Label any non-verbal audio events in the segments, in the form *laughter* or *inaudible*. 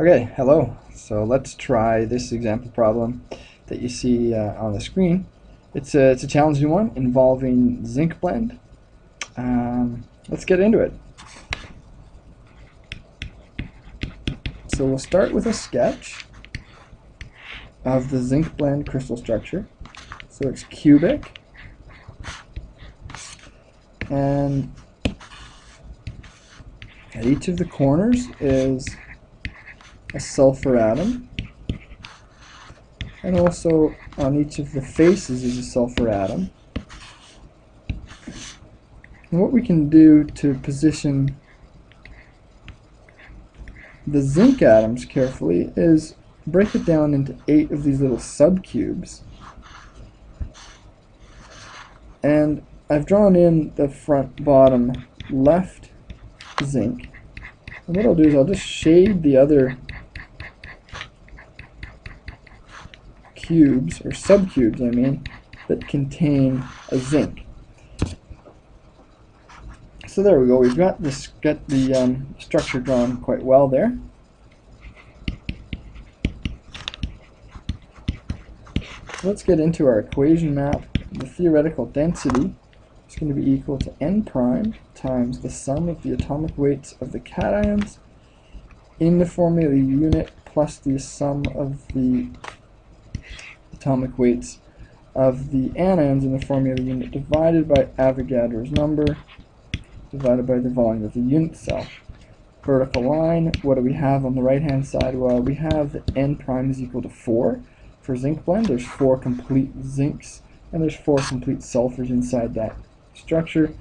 Okay, hello. So let's try this example problem that you see uh, on the screen. It's a, it's a challenging one involving zinc blende. Um, let's get into it. So we'll start with a sketch of the zinc blende crystal structure. So it's cubic and at each of the corners is a sulfur atom. And also on each of the faces is a sulfur atom. And what we can do to position the zinc atoms carefully is break it down into eight of these little subcubes. And I've drawn in the front bottom left zinc. And what I'll do is I'll just shade the other cubes, or subcubes I mean, that contain a zinc. So there we go, we've got this got the um, structure drawn quite well there. let's get into our equation map. The theoretical density is going to be equal to n prime times the sum of the atomic weights of the cations in the formula unit plus the sum of the atomic weights of the anions in the formula unit divided by Avogadro's number divided by the volume of the unit cell. Vertical line, what do we have on the right hand side? Well, we have n prime is equal to 4 for zinc blende. There's 4 complete zincs and there's 4 complete sulfurs inside that structure.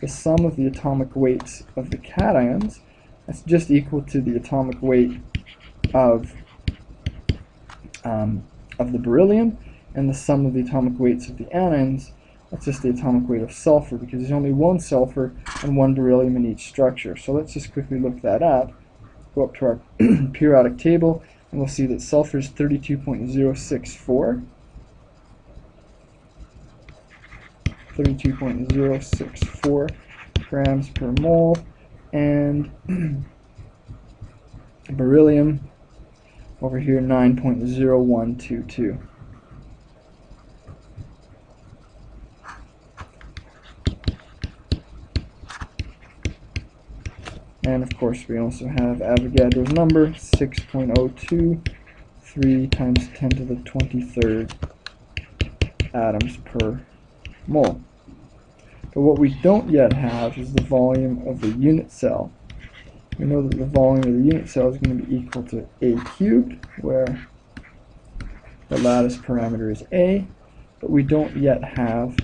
The sum of the atomic weights of the cations, that's just equal to the atomic weight of um, of the beryllium and the sum of the atomic weights of the anions, that's just the atomic weight of sulfur because there's only one sulfur and one beryllium in each structure. So let's just quickly look that up. Go up to our *clears throat* periodic table and we'll see that sulfur is 32.064. 32.064 grams per mole and *clears throat* beryllium over here 9.0122. And of course we also have Avogadro's number 6.02 3 times 10 to the 23rd atoms per mole. But what we don't yet have is the volume of the unit cell we know that the volume of the unit cell is going to be equal to a cubed, where the lattice parameter is a, but we don't yet have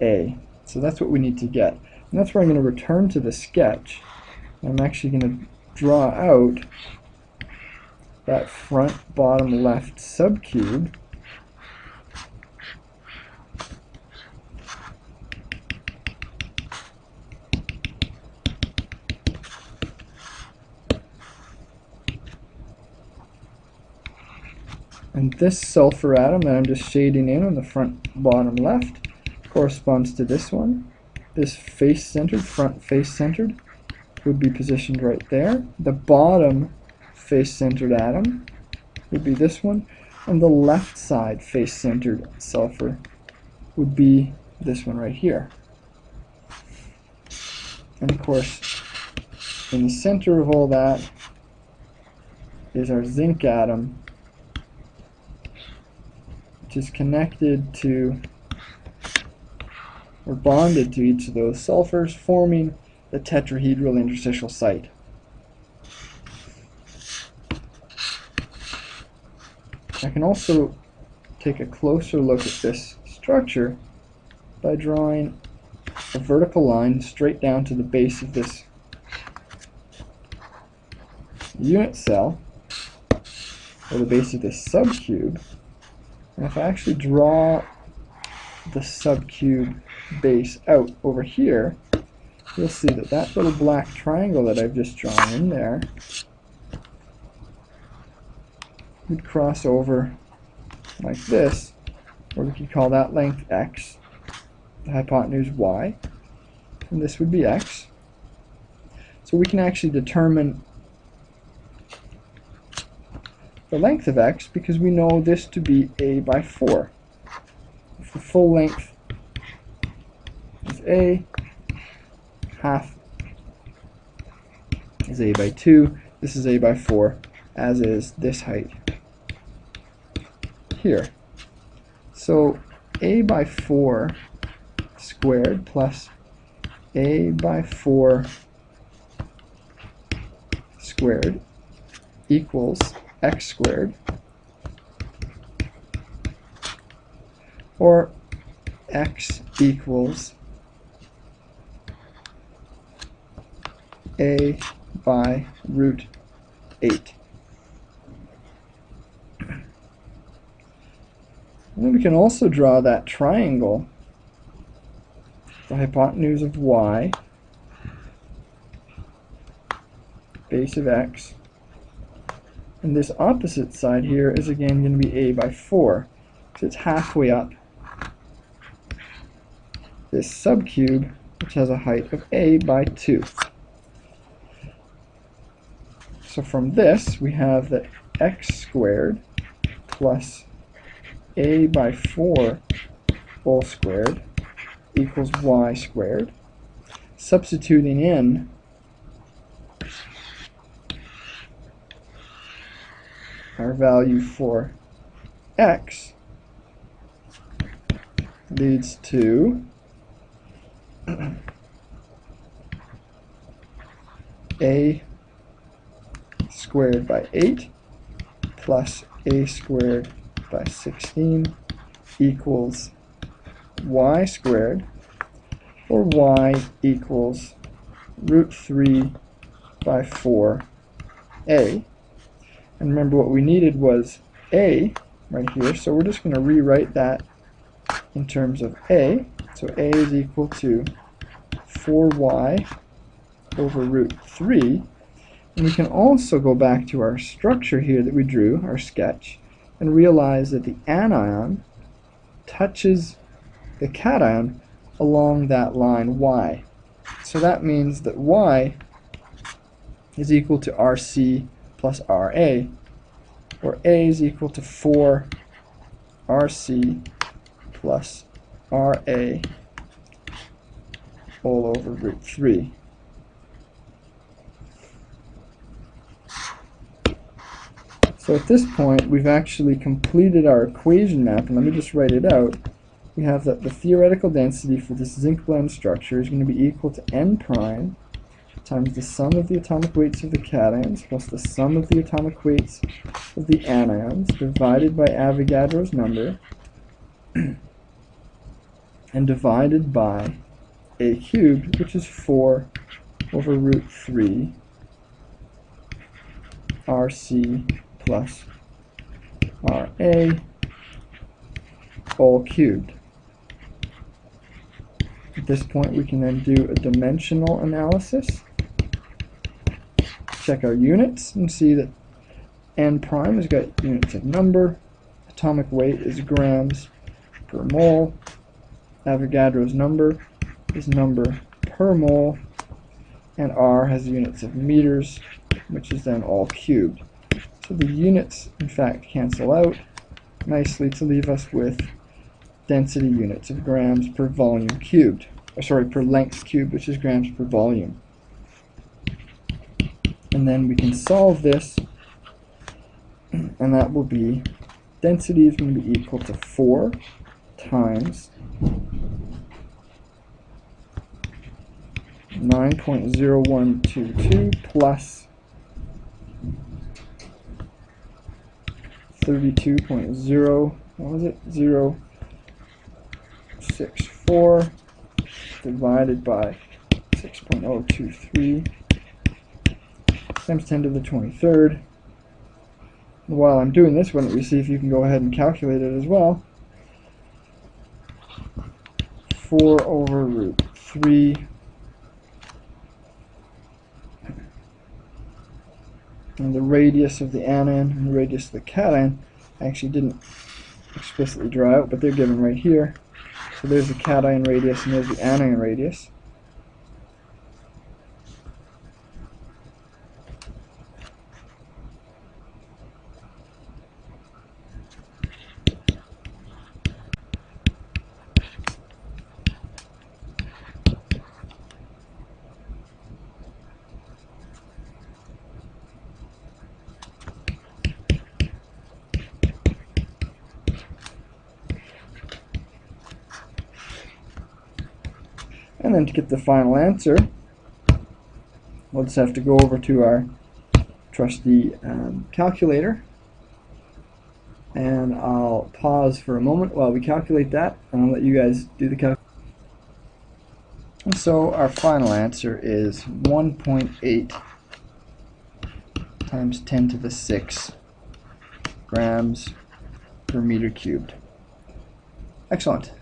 a. So that's what we need to get. And that's where I'm going to return to the sketch. I'm actually going to draw out that front bottom left subcube And this sulfur atom that I'm just shading in on the front bottom left corresponds to this one. This face-centered, front face-centered, would be positioned right there. The bottom face-centered atom would be this one. And the left side face-centered sulfur would be this one right here. And of course, in the center of all that is our zinc atom which is connected to or bonded to each of those sulfurs, forming the tetrahedral interstitial site. I can also take a closer look at this structure by drawing a vertical line straight down to the base of this unit cell, or the base of this subcube, and if I actually draw the subcube base out over here, you'll see that that little black triangle that I've just drawn in there would cross over like this, or we could call that length x, the hypotenuse y, and this would be x. So we can actually determine the length of x because we know this to be a by 4. If the full length is a, half is a by 2, this is a by 4, as is this height here. So a by 4 squared plus a by 4 squared equals x squared or x equals a by root 8. And then we can also draw that triangle, the hypotenuse of y, base of x, and this opposite side here is again going to be a by 4, because it's halfway up this subcube, which has a height of a by 2. So from this, we have that x squared plus a by 4 whole squared equals y squared. Substituting in our value for x leads to *clears throat* a squared by 8 plus a squared by 16 equals y squared, or y equals root 3 by 4a. And remember what we needed was a right here, so we're just going to rewrite that in terms of a. So a is equal to 4y over root 3. And we can also go back to our structure here that we drew, our sketch, and realize that the anion touches the cation along that line y. So that means that y is equal to RC plus RA, where A is equal to 4 RC plus RA all over root 3. So at this point, we've actually completed our equation map, and let me just write it out. We have that the theoretical density for this zinc blende structure is going to be equal to n prime times the sum of the atomic weights of the cations plus the sum of the atomic weights of the anions divided by Avogadro's number *clears throat* and divided by a cubed, which is 4 over root 3 RC plus RA all cubed. At this point we can then do a dimensional analysis. Check our units and see that n prime has got units of number, atomic weight is grams per mole, Avogadro's number is number per mole, and R has units of meters, which is then all cubed. So the units, in fact, cancel out nicely to leave us with density units of grams per volume cubed. Or sorry, per length cubed, which is grams per volume. And then we can solve this, and that will be density is going to be equal to 4 times 9.0122 plus 32.0, what was it? 0, 6, 4 divided by 6.023 times 10 to the 23rd. And while I'm doing this, why don't we see if you can go ahead and calculate it as well. 4 over root 3 and the radius of the anion and the radius of the cation I actually didn't explicitly draw out, but they're given right here. So there's the cation radius and there's the anion radius. And then to get the final answer, we'll just have to go over to our trusty um, calculator. And I'll pause for a moment while we calculate that, and I'll let you guys do the calculation. And so our final answer is 1.8 times 10 to the 6 grams per meter cubed. Excellent.